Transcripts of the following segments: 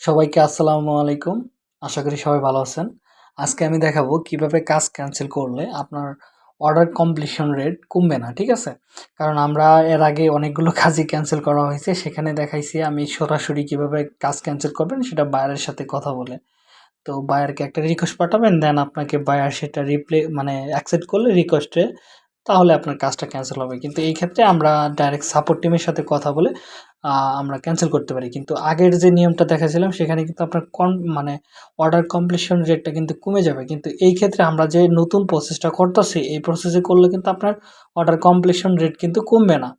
সবাইকে আসসালামু আলাইকুম। আশা করি সবাই ভালো আছেন। আজকে আমি দেখাবো কীভাবে কাজ ক্যান্সেল করলে আপনার অর্ডার কমপ্লিশন রেট কমবে না, ঠিক আছে? কারণ আমরা এর আগে অনেকগুলো কাজই ক্যান্সেল করা হয়েছে, সেখানে দেখাইছি আমি সরাসরি কীভাবে কাজ ক্যান্সেল করবেন সেটা বায়ারের সাথে কথা বলে। তো বায়ারকে একটা রিকোয়েস্ট পাঠাবেন, দেন আপনাকে বায়ার সেটা রিপ্লে মানে অ্যাকসেপ্ট করলে রিকোয়েস্টে তাহলে আপনার কাজটা ক্যান্সেল হবে। কিন্তু এই ক্ষেত্রে আমরা ডাইরেক্ট সাপোর্ট টিমের সাথে কথা বলে আমরা ক্যান্সেল করতে পারি। কিন্তু আগের যে নিয়মটা দেখাছিলাম সেখানে কিন্তু আপনার কন মানে অর্ডার কমপ্লিশন রেটটা কিন্তু কমে যাবে। কিন্তু এই ক্ষেত্রে আমরা যে নতুন প্রসেসটা করতেছি, এই প্রসেসে করলে কিন্তু আপনার অর্ডার কমপ্লিশন রেট কিন্তু কমবে না।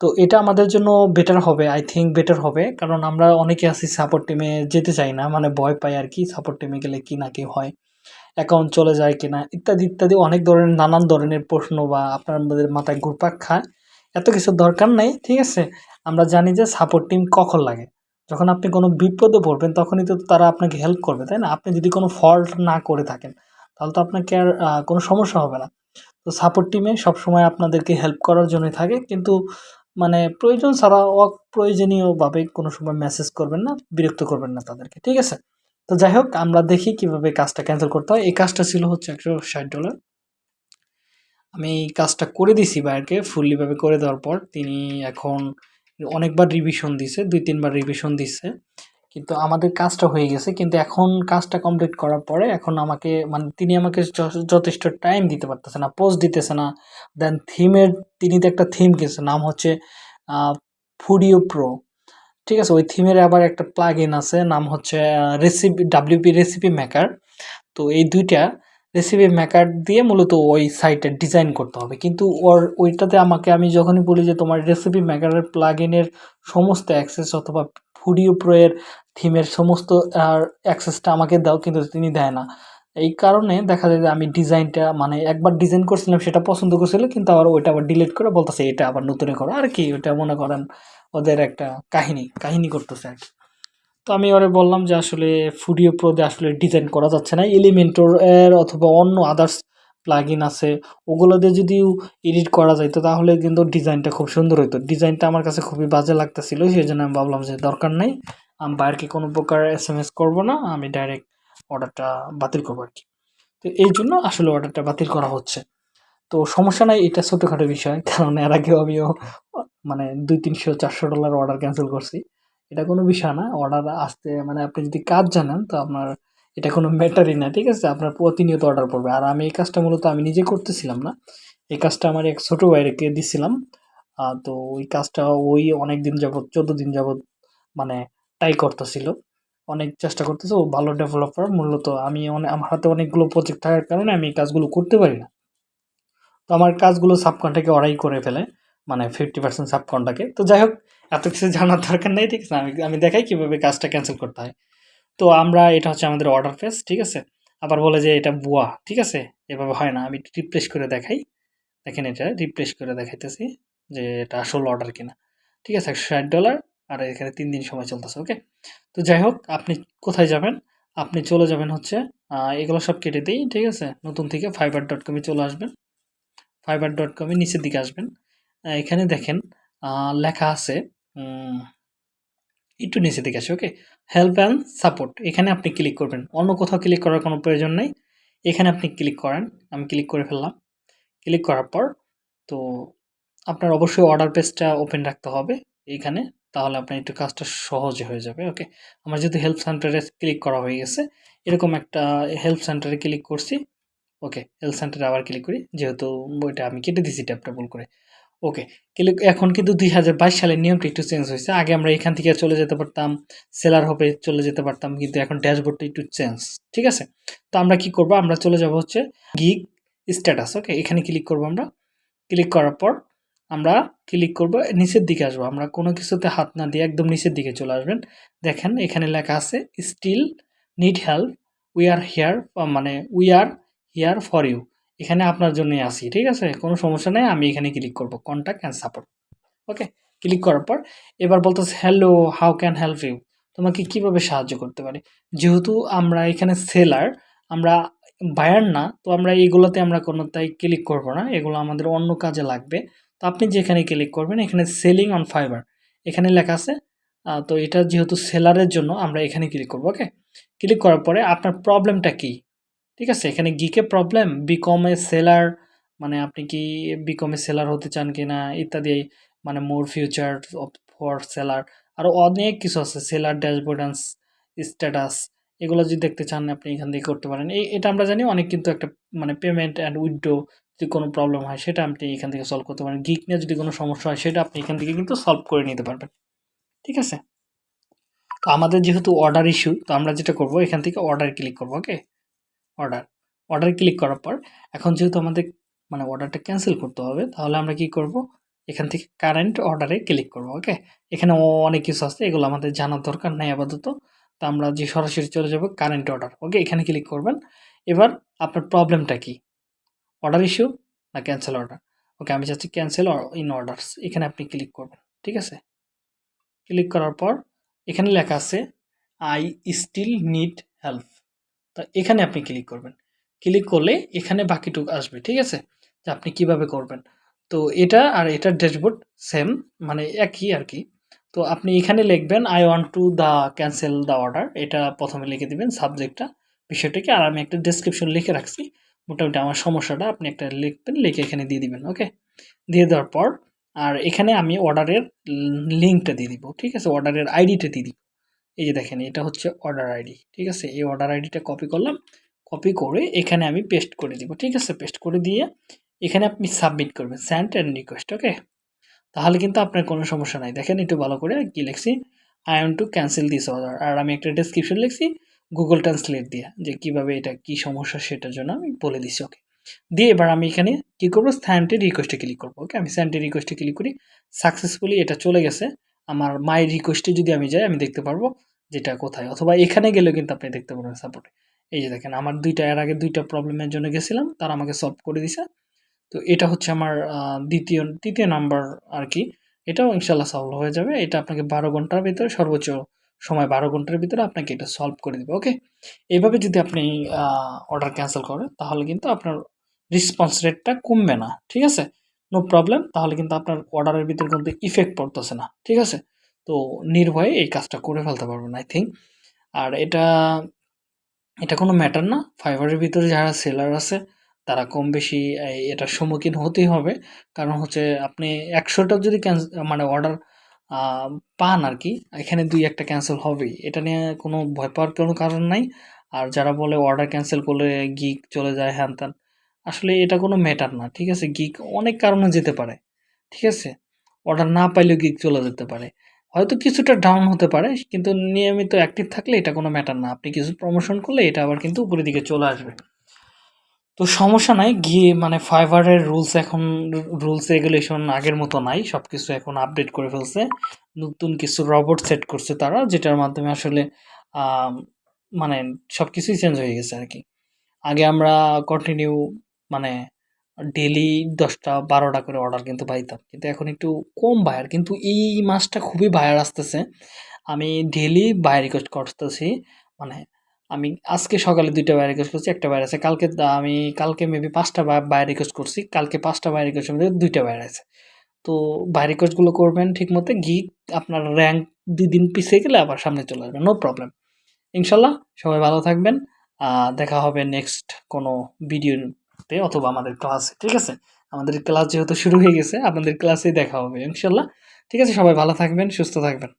তো এটা আমাদের জন্য বেটার হবে আই থিঙ্ক বেটার হবে। কারণ আমরা অনেকে আছি সাপোর্ট টিমে যেতে চাই না মানে ভয় পাই আর কি সাপোর্ট টিমে গেলে কি না কি হয় অ্যাকাউন্ট চলে যায় কিনা, ইত্যাদি ইত্যাদি অনেক ধরনের, নানান ধরনের প্রশ্ন বা আপনার মাথায় ঘুরপাক খায়। এত কিছু দরকার নেই, ঠিক আছে? আমরা জানি যে সাপোর্ট টিম কখন লাগে। যখন আপনি কোনো বিপদে পড়বেন, তখনই তো তারা আপনাকে হেল্প করবে, তাই না? আপনি যদি কোনো ফল্ট না করে থাকেন, তাহলে তো আপনাকে আর কোনো সমস্যা হবে না। তো সাপোর্ট টিমে সবসময় আপনাদেরকে হেল্প করার জন্যই থাকে, কিন্তু মানে প্রয়োজন ছাড়া অপ্রয়োজনীয়ভাবে কোনো সময় মেসেজ করবেন না, বিরক্ত করবেন না তাদেরকে, ঠিক আছে? তো যাই হোক, আমরা দেখি কীভাবে কাজটা ক্যান্সেল করতে হয়। এই কাজটা ছিল হচ্ছে একশো ষাট ডলার আমি এই কাজটা করে দিছি বাইরকে ফুললিভাবে করে দেওয়ার পর তিনি এখন অনেকবার রিভিশন দিছে, দুই, তিনবার রিভিশন দিচ্ছে কিন্তু আমাদের কাজটা হয়ে গেছে, কিন্তু এখন কাজটা কমপ্লিট করার পরে এখন আমাকে মানে তিনি আমাকে যথেষ্ট টাইম দিতে পারতেছে না পোস্ট দিতেছে না। দেন থিমের তিনি তো একটা থিম কিনছে নাম হচ্ছে ফুডিও প্রো ঠিক আছে, ওই থিমের আবার একটা প্লাগ ইন আছে, নাম হচ্ছে রেসিপি ডাব্লিউপি রেসিপি মেকার তো এই দুইটা রেসিপি মেকার দিয়ে মূলত ওই সাইটে ডিজাইন করতে হবে। কিন্তু ওর, ওইটাতে আমাকে, আমি যখনই বলি যে তোমার রেসিপি মেকারের প্লাগ ইনের সমস্ত অ্যাক্সেস অথবা ফুডিও প্রোয়ের থিমের সমস্ত অ্যাক্সেসটা আমাকে দাও, কিন্তু তিনি দেয় না। এই কারণে দেখা যায় যে আমি ডিজাইনটা মানে একবার ডিজাইন করছিলাম, সেটা পছন্দ করছিল, কিন্তু আবার ওইটা আবার ডিলিট করে বলতেছে, এটা আবার নতুনে করো আর কি ওটা মনে করেন ওদের একটা কাহিনী কাহিনী করতেছে আর কি। তো আমি ওরে বললাম যে আসলে ফুডিও প্রোতে আসলে ডিজাইন করা যাচ্ছে না। এলিমেন্টর এর অথবা অন্য আদার্স প্লাগ ইন আছে, ওগুলো দিয়ে যদি এডিট করা যাইতো তাহলে কিন্তু ডিজাইনটা খুব সুন্দর হইতো। ডিজাইনটা আমার কাছে খুবই বাজে লাগতেছিল সেই জন্য আমি ভাবলাম যে দরকার নেই, আমি বাইরকে কোনো প্রকার এস এম এস করব না, আমি ডাইরেক্ট অর্ডারটা বাতিল করব আর কি তো এই জন্য আসলে অর্ডারটা বাতিল করা হচ্ছে। তো সমস্যা নাই, এটা ছোটোখাটো বিষয়, কারণ এর আগেও আমিও মানে দুই তিনশো চারশো ডলার অর্ডার ক্যান্সেল করছি। এটা কোনো বিষয় না। অর্ডার আসতে মানে আপনি যদি কাজ জানেন, তো আপনার এটা কোনো ম্যাটারই না, ঠিক আছে? আপনার প্রতিনিয়ত অর্ডার পড়বে। আর আমি এই কাজটা মূলত আমি নিজে করতেছিলাম না। এই কাজটা আমার এক ছোটো ভাইকে দিছিলাম। তো ওই কাজটা ওই অনেক দিন যাবৎ, চোদ্দ দিন যাবৎ মানে ট্রাই করতেছিল। অনেক চেষ্টা করতেছে, ও ভালো ডেভেলপার মূলত আমি আমার হাতে অনেকগুলো প্রজেক্ট থাকার কারণে আমি এই কাজগুলো করতে পারি না। তো আমার কাজগুলো সাবকনটাকে ওরাই করে ফেলে মানে ফিফটি পার্সেন্ট সাবকনটাকে তো যাই হোক এত কিছু জানার দরকার নেই, ঠিক আছে? আমি আমি দেখাই কীভাবে কাজটা ক্যান্সেল করতে হয়। তো আমরা, এটা হচ্ছে আমাদের অর্ডার ফেস ঠিক আছে? আবার বলে যে এটা বুয়া ঠিক আছে? এভাবে হয় না। আমি রিপ্লেস করে দেখাই। দেখেন এটা রিপ্লেস করে দেখাইতেছি যে এটা আসল অর্ডার কিনা। ঠিক আছে? একশো ষাট ডলার আর এখানে তিন দিন সময় চলতেছে ওকে তো যাই হোক, আপনি কোথায় যাবেন? আপনি চলে যাবেন হচ্ছে এগুলো সব কেটে দিই, ঠিক আছে? নতুন থেকে ফাইবার ডট কমে চলে আসবেন। ফাইবার ডট কমে নিচের দিকে আসবেন। এখানে দেখেন লেখা আছে একটু নিচে দিকে আসে ওকে হেল্প অ্যান্ড সাপোর্ট এখানে আপনি ক্লিক করবেন। অন্য কোথাও ক্লিক করার কোনো প্রয়োজন নেই। এখানে আপনি ক্লিক করেন, আমি ক্লিক করে ফেললাম। ক্লিক করার পর, তো আপনার অবশ্যই অর্ডার পেজটা ওপেন রাখতে হবে এইখানে তাহলে আপনার একটু কাজটা সহজে হয়ে যাবে ওকে আমার যেহেতু হেল্প সেন্টারে ক্লিক করা হয়ে গেছে, এরকম একটা হেল্প সেন্টারে ক্লিক করছি ওকে হেল্প সেন্টারে আবার ক্লিক করি, যেহেতু ওইটা আমি কেটে দিছি ট্যাপটা ভুল করে। ওকে কিন্তু এখন কিন্তু দুই হাজার বাইশ সালের নিয়মটা একটু চেঞ্জ হয়েছে। আগে আমরা এখান থেকে চলে যেতে পারতাম সেলার হবে চলে যেতে পারতাম, কিন্তু এখন ড্যাশবোর্ডটা একটু চেঞ্জ ঠিক আছে? তো আমরা কি করব? আমরা চলে যাব হচ্ছে গিগ স্ট্যাটাস ওকে এখানে ক্লিক করব আমরা। ক্লিক করার পর আমরা ক্লিক করব, নিচের দিকে আসব। আমরা কোনো কিছুতে হাত না দিয়ে একদম নিচের দিকে চলে আসবেন। দেখেন, এখানে লেখা আছে still need help we are here মানে we are here for you এখানে আপনার জন্যই আসি, ঠিক আছে? কোনো সমস্যা নেই, আমি এখানে ক্লিক করব contact and support okay click করার পর এবার বলতেছে hello how can help you তোমাকে কীভাবে সাহায্য করতে পারি? যেহেতু আমরা এখানে সেলার আমরা বায়ার না, তো আমরা এইগুলোতে আমরা কোনো তাই ক্লিক করব না, এগুলো আমাদের অন্য কাজে লাগবে। তো আপনি যেখানে ক্লিক করবেন, এখানে সেলিং অন ফাইবার এখানে লেখা আছে তো এটা যেহেতু সেলারের জন্য, আমরা এখানে ক্লিক করব ওকে ক্লিক করার পরে আপনার প্রবলেমটা কি? ঠিক আছে, এখানে গিকে প্রবলেম বিকম এ সেলার মানে আপনি কি বিকম সেলার হতে চান কি না ইত্যাদি মানে মোর ফিউচার ফর সেলার আরও অনেক কিছু আছে সেলার ড্যাশবোর্ড স্ট্যাটাস এগুলো যদি দেখতে চান, আপনি এখান থেকে করতে পারেন। এই এটা আমরা জানি অনেক কিন্তু একটা মানে পেমেন্ট অ্যান্ড উইথড্রো যদি কোনো প্রবলেম হয়, সেটা আপনি এখান থেকে সলভ করতে পারেন। গিক নিয়ে যদি কোনো সমস্যা হয়, সেটা আপনি এখান থেকে কিন্তু সলভ করে নিতে পারবেন। ঠিক আছে? তো আমাদের যেহেতু অর্ডার ইস্যু তো আমরা যেটা করব, এখান থেকে অর্ডার ক্লিক করব ওকে অর্ডার অর্ডার ক্লিক করার পর, এখন যেহেতু আমাদের মানে অর্ডারটা ক্যান্সেল করতে হবে, তাহলে আমরা কি করব? এখান থেকে কারেন্ট অর্ডারে ক্লিক করব ওকে এখানে অনেক কিছু আছে, এগুলো আমাদের জানার দরকার নেই আপাতত। তো আমরা যে সরাসরি চলে যাব কারেন্ট অর্ডার ওকে এখানে ক্লিক করবেন। এবার আপনার প্রবলেমটা কি? অর্ডার ইস্যু না ক্যান্সেল অর্ডার ওকে আমি চাচ্ছি ক্যান্সেল ইন অর্ডারস এখানে আপনি ক্লিক করবেন, ঠিক আছে? ক্লিক করার পর, এখানে লেখা আছে আই স্টিল নিড হেল্প তো এখানে আপনি ক্লিক করবেন। ক্লিক করলে এখানে বাকিটুক আসবে, ঠিক আছে? যে আপনি কীভাবে করবেন। তো এটা আর এটার ড্যাশবোর্ড সেম মানে একই আর কি। তো আপনি এখানে লিখবেন I want to the cancel the order এটা প্রথমে লিখে দিবেন সাবজেক্টটা বিষয়টাকে। আর আমি একটা ডেসক্রিপশন লিখে রাখছি। মোটামুটি আমার সমস্যাটা আপনি একটা লিখবেন, লিখে এখানে দিয়ে দিবেন ওকে দিয়ে দেওয়ার পর, আর এখানে আমি অর্ডারের লিঙ্কটা দিয়ে দিব, ঠিক আছে? অর্ডারের আইডিটা দিয়ে দিব। এই যে দেখেন, এটা হচ্ছে অর্ডার আইডি ঠিক আছে? এই অর্ডার আইডিটা কপি করলাম কপি করে এখানে আমি পেস্ট করে দিব, ঠিক আছে? পেস্ট করে দিয়ে এখানে আপনি সাবমিট করবেন স্যান্ড অ্যান্ড রিকোয়েস্ট ওকে তাহলে কিন্তু আপনার কোনো সমস্যা নাই। দেখেন, একটু ভালো করে কি লিখছি? I am to cancel this order আর আমি একটা ডেসক্রিপশন লিখছি গুগল ট্রান্সলেট দিয়ে, যে কীভাবে এটা, কি সমস্যা সেটার জন্য আমি বলে দিছি ওকে দিয়ে এবার আমি এখানে কি করব? স্যান্ডে রিকোয়েস্টে ক্লিক করব ওকে আমি স্যান্ডে রিকোয়েস্টে ক্লিক করি সাকসেসফুলি এটা চলে গেছে। আমার মাই রিকোয়েস্টে যদি আমি যাই, আমি দেখতে পারব যেটা কোথায়? অথবা এখানে গেলেও কিন্তু আপনি দেখতে পারবেন সাপোর্টে এই যে দেখেন, আমার দুইটা, এর আগে দুইটা প্রবলেমের জন্য গেছিলাম, তারা আমাকে সলভ করে দিছে। তো এটা হচ্ছে আমার দ্বিতীয়, তৃতীয় নাম্বার আর কি এটাও ইনশাল্লাহ সলভ হয়ে যাবে। এটা আপনাকে বারো ঘণ্টার ভিতরে, সর্বোচ্চ সময় বারো ঘণ্টার ভিতরে আপনাকে এটা সলভ করে দেবে ওকে এইভাবে যদি আপনি অর্ডার ক্যান্সেল করেন, তাহলে কিন্তু আপনার রেসপন্স রেটটা কমবে না, ঠিক আছে? নো প্রবলেম তাহলে কিন্তু আপনার অর্ডারের ভিতরে কিন্তু ইফেক্ট পড়তেছে না, ঠিক আছে? তো নির্ভয়ে এই কাজটা করে ফেলতে পারবেন আই থিঙ্ক আর এটা এটা কোনো ম্যাটার না। ফাইবারের ভিতরে যারা সেলার আছে, তারা কম বেশি এটার সম্মুখীন হতেই হবে। কারণ হচ্ছে আপনি একশোটা যদি মানে অর্ডার পান আর কি, এখানে দুই একটা ক্যান্সেল হবেই। এটা নিয়ে কোনো ভয় পাওয়ার কোনো কারণ নাই। আর যারা বলে অর্ডার ক্যান্সেল করলে গিক চলে যায়, হ্যান ত্যান, আসলে এটা কোনো ম্যাটার না, ঠিক আছে? গিক অনেক কারণে যেতে পারে, ঠিক আছে? অর্ডার না পাইলেও গিক চলে যেতে পারে। হয়তো কিছুটা ডাউন হতে পারে, কিন্তু নিয়মিত অ্যাক্টিভ থাকলে এটা কোনো ম্যাটার না। আপনি কিছু প্রমোশন করলে এটা আবার কিন্তু উপরের দিকে চলে আসবে। তো সমস্যা নাই, গিয়ে মানে ফাইবারের রুলস এখন রুলস রেগুলেশন আগের মতো নাই সব কিছু এখন আপডেট করে ফেলছে। নতুন কিছু রবট সেট করছে তারা, যেটার মাধ্যমে আসলে মানে সব কিছুই চেঞ্জ হয়ে গেছে আর কি আগে আমরা কন্টিনিউ মানে ডেলি দশটা, বারোটা করে অর্ডার কিন্তু পাইতাম। কিন্তু এখন একটু কম বায়ার কিন্তু এই মাসটা খুবই বায়ার আসতেছে। আমি ডেলি বাই রিকোয়েস্ট করতেছি মানে আমি আজকে সকালে দুইটা বাই রিকোয়েস্ট করছি, একটা বাইরে আছে, কালকে আমি, কালকে মেবি পাঁচটা বাই রিকোয়েস্ট করছি, কালকে পাঁচটা বাই রিকোয়েস্টের মধ্যে দুইটা বাইরে আছে। তো বাই রিকোয়েস্টগুলো করবেন ঠিক মতো গিয়ে আপনার র্যাঙ্ক দুই দিন পিছিয়ে গেলে আবার সামনে চলে আসবে নো প্রবলেম ইনশাল্লাহ সবাই ভালো থাকবেন দেখা হবে নেক্সট কোনো ভিডিওতে অথবা আমাদের ক্লাসে ঠিক আছে? আমাদের ক্লাস যেহেতু শুরু হয়ে গেছে, আপনাদের ক্লাসেই দেখা হবে, ইনশাল্লাহ। ঠিক আছে, সবাই ভালো থাকবেন, সুস্থ থাকবেন।